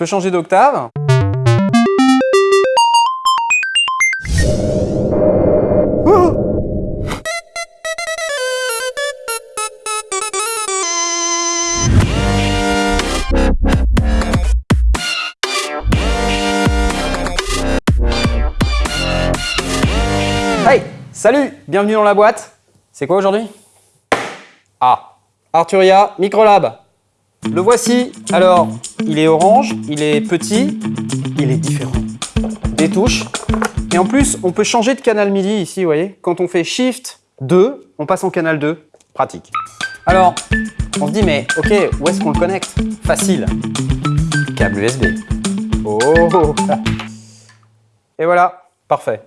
peux changer d'octave. Hey Salut Bienvenue dans la boîte C'est quoi aujourd'hui? Ah Arturia Microlab Le voici. Alors, il est orange, il est petit, il est différent. Des touches. Et en plus, on peut changer de canal MIDI ici, vous voyez Quand on fait Shift 2, on passe en canal 2. Pratique. Alors, on se dit, mais ok, où est-ce qu'on le connecte? Facile. Câble USB. Oh Et voilà, parfait.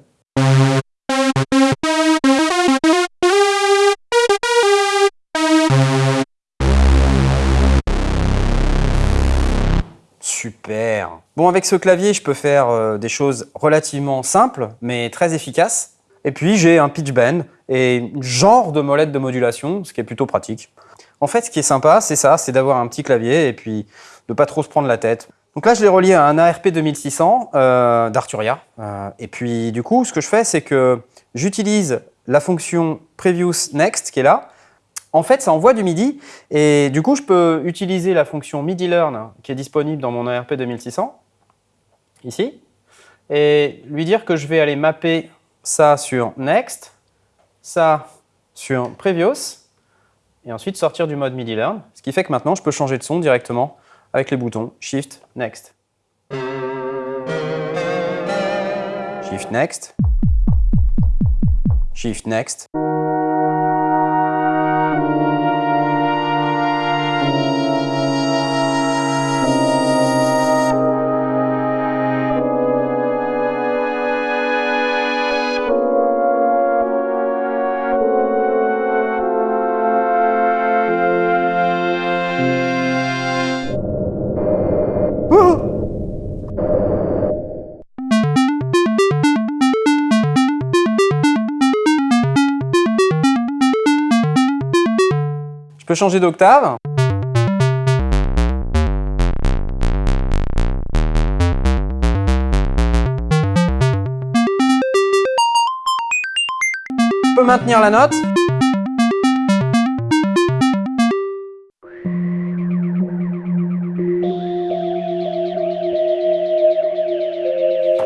Super Bon, avec ce clavier, je peux faire euh, des choses relativement simples, mais très efficaces. Et puis, j'ai un pitch bend et genre de molette de modulation, ce qui est plutôt pratique. En fait, ce qui est sympa, c'est ça, c'est d'avoir un petit clavier et puis de pas trop se prendre la tête. Donc là, je l'ai relié à un ARP 2600 euh, d'Arturia. Euh, et puis, du coup, ce que je fais, c'est que j'utilise la fonction Previous Next qui est là, en fait, ça envoie du MIDI et du coup, je peux utiliser la fonction MIDI Learn qui est disponible dans mon ARP 2600, ici, et lui dire que je vais aller mapper ça sur Next, ça sur Previous, et ensuite sortir du mode MIDI Learn, ce qui fait que maintenant, je peux changer de son directement avec les boutons Shift, Next. Shift, Next. Shift, Next. Je peux changer d'octave. Je peux maintenir la note.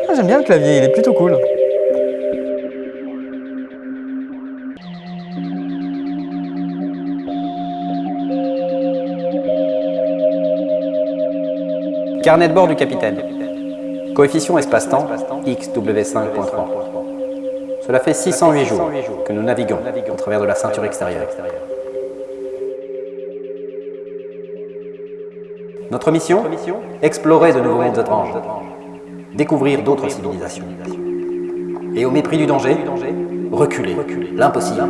Ah, J'aime bien le clavier, il est plutôt cool. Carnet de bord du capitaine. Coefficient espace-temps XW5.3. Cela fait 608 jours que nous naviguons au travers de la ceinture extérieure. Notre mission? Explorer de nouveaux mondes étranges. Découvrir d'autres civilisations. Et au mépris du danger, reculer. L'impossible.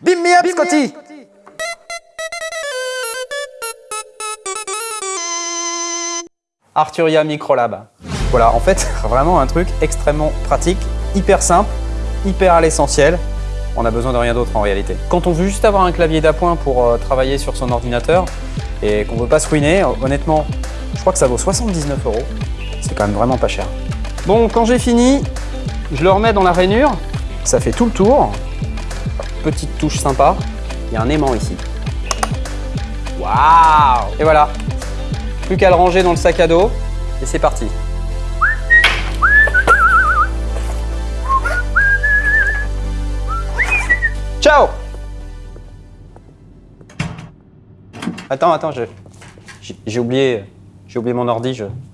Bim me up, Scotty Arturia Microlab. Voilà, en fait, vraiment un truc extrêmement pratique, hyper simple, hyper à l'essentiel. On a besoin de rien d'autre en réalité. Quand on veut juste avoir un clavier d'appoint pour euh, travailler sur son ordinateur et qu'on ne veut pas se ruiner, honnêtement, je crois que ça vaut 79 euros. C'est quand même vraiment pas cher. Bon, quand j'ai fini, je le remets dans la rainure. Ça fait tout le tour. Petite touche sympa. Il y a un aimant ici. Waouh Et voilà, plus qu'à le ranger dans le sac à dos et c'est parti. Attends, attends, j'ai oublié, oublié mon ordi. Je... Tiens.